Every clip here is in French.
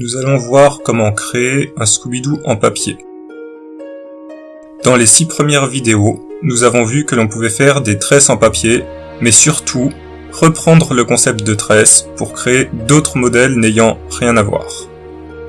nous allons voir comment créer un Scooby-Doo en papier. Dans les six premières vidéos, nous avons vu que l'on pouvait faire des tresses en papier, mais surtout reprendre le concept de tresse pour créer d'autres modèles n'ayant rien à voir.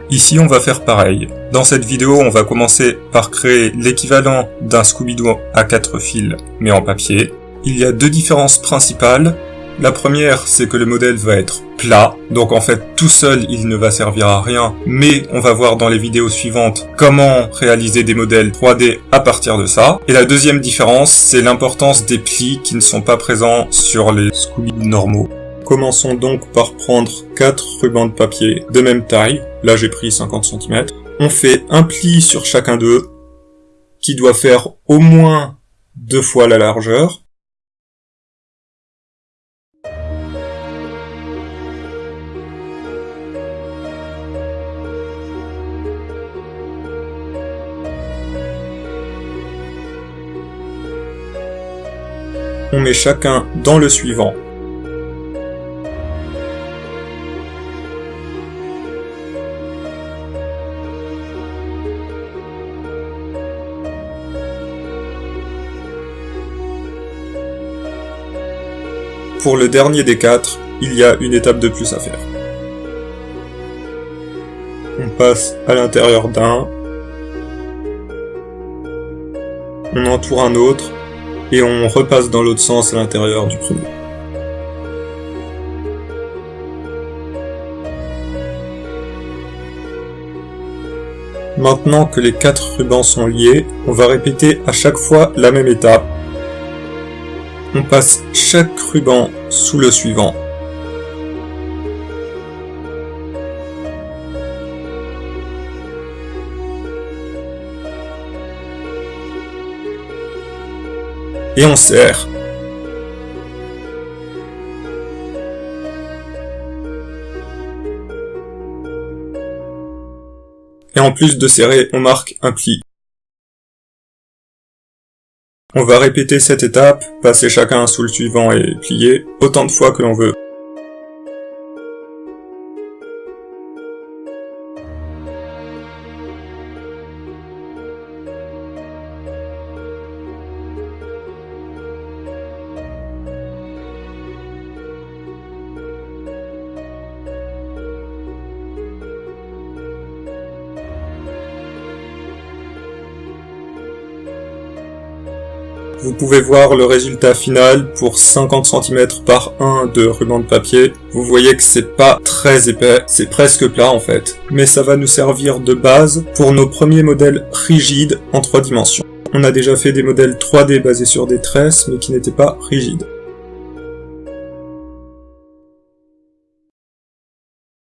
Ici on va faire pareil. Dans cette vidéo on va commencer par créer l'équivalent d'un Scooby-Doo à 4 fils mais en papier. Il y a deux différences principales. La première, c'est que le modèle va être plat, donc en fait tout seul il ne va servir à rien, mais on va voir dans les vidéos suivantes comment réaliser des modèles 3D à partir de ça. Et la deuxième différence, c'est l'importance des plis qui ne sont pas présents sur les Scooby normaux. Commençons donc par prendre 4 rubans de papier de même taille, là j'ai pris 50 cm. On fait un pli sur chacun d'eux, qui doit faire au moins deux fois la largeur, on met chacun dans le suivant. Pour le dernier des quatre, il y a une étape de plus à faire. On passe à l'intérieur d'un, on entoure un autre, et on repasse dans l'autre sens à l'intérieur du premier. Maintenant que les quatre rubans sont liés, on va répéter à chaque fois la même étape. On passe chaque ruban sous le suivant. Et on serre. Et en plus de serrer, on marque un pli. On va répéter cette étape, passer chacun sous le suivant et plier autant de fois que l'on veut. Vous pouvez voir le résultat final pour 50 cm par 1 de ruban de papier. Vous voyez que c'est pas très épais, c'est presque plat en fait. Mais ça va nous servir de base pour nos premiers modèles rigides en 3 dimensions. On a déjà fait des modèles 3D basés sur des tresses mais qui n'étaient pas rigides.